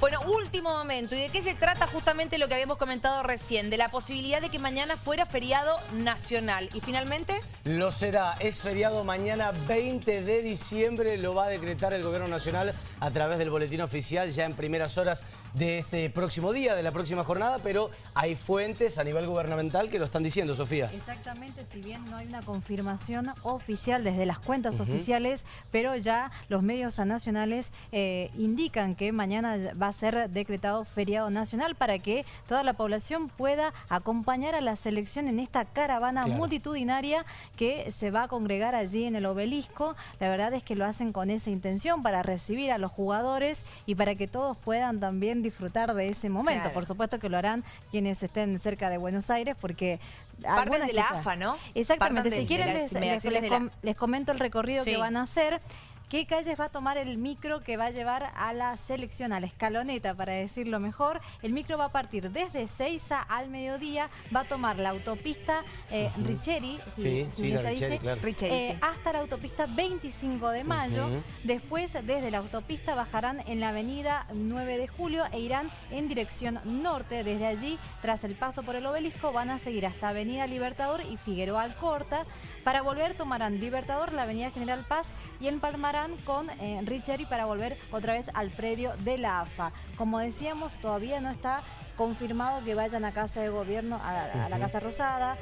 Bueno, último momento. ¿Y de qué se trata justamente lo que habíamos comentado recién? De la posibilidad de que mañana fuera feriado nacional. ¿Y finalmente? Lo será. Es feriado mañana 20 de diciembre. Lo va a decretar el Gobierno Nacional a través del boletín oficial ya en primeras horas de este próximo día, de la próxima jornada. Pero hay fuentes a nivel gubernamental que lo están diciendo, Sofía. Exactamente, si bien no hay una confirmación oficial desde las cuentas oficiales, pero ya los medios nacionales eh, indican que mañana va a ser decretado feriado nacional para que toda la población pueda acompañar a la selección en esta caravana multitudinaria que se va a congregar allí en el obelisco. La verdad es que lo hacen con esa intención para recibir a los jugadores y para que todos puedan también disfrutar de ese momento. Por supuesto que lo harán quienes estén cerca de Buenos Aires porque... Parten de la AFA, ¿no? Exactamente. si quieren les, comento el recorrido que van a hacer. ¿Qué calles va a tomar el micro que va a llevar a la selección, a la escaloneta, para decirlo mejor? El micro va a partir desde Seiza al mediodía, va a tomar la autopista eh, Richeri, hasta la autopista 25 de mayo. Después, desde la autopista, bajarán en la avenida 9 de julio e irán en dirección norte. Desde allí, tras el paso por el obelisco, van a seguir hasta Avenida Libertador y Figueroa Alcorta. Para volver, tomarán Libertador, la Avenida General Paz y con eh, Richeri para volver otra vez al predio de la AFA. Como decíamos, todavía no está confirmado que vayan a Casa de Gobierno, a, la Casa Rosada.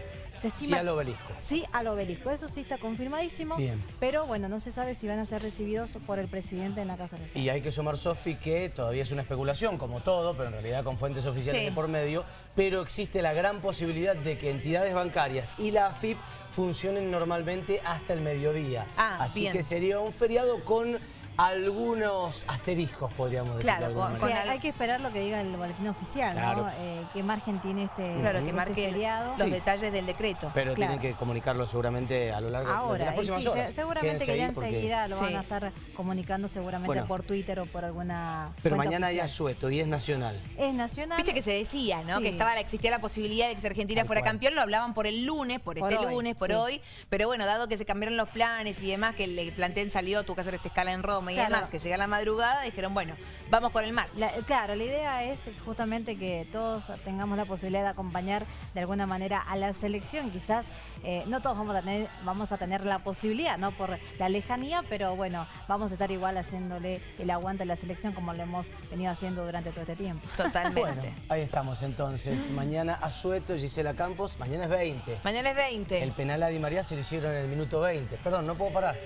sí al obelisco. Sí al obelisco, eso sí está confirmadísimo. Bien. Pero bueno, no se sabe si van a ser recibidos por el presidente en la Casa Rosada. Y hay que sumar, Sofi, que todavía es una especulación, como todo, pero en realidad con fuentes oficiales de por medio, pero existe la gran posibilidad de que entidades bancarias y la AFIP funcionen normalmente hasta el mediodía. Ah, Así que sería un feriado con algunos asteriscos, podríamos decir. Claro, hay que esperar lo que diga el boletín oficial, ¿no? Eh, qué margen tiene este Claro, que este marque los detalles del decreto. Pero tienen que comunicarlo seguramente a lo largo de las próximas horas. Seguramente que ya enseguida lo van a estar comunicando seguramente por Twitter o por alguna Pero mañana hay asueto y es nacional. Es nacional. Viste que se decía, ¿no? Que estaba existía la posibilidad de que si Argentina fuera campeón, lo hablaban por el lunes, por, este lunes, por hoy. Pero bueno, dado que se cambiaron los planes y demás, que el plantel salió, tuvo que hacer esta escala en Roma y además que llega la madrugada, dijeron, bueno, vamos con el mar. claro, la idea es justamente que todos tengamos la posibilidad de acompañar de alguna manera a la selección. Quizás eh, no todos vamos a, tener, vamos a tener la posibilidad, ¿no? Por la lejanía, pero bueno, vamos a estar igual haciéndole el aguante a la selección como lo hemos venido haciendo durante todo este tiempo. Totalmente. ahí estamos entonces. Mañana Azueto, Gisela Campos, mañana es 20. Mañana es 20. El penal a Di María se lo hicieron en el minuto 20. Perdón, no puedo parar.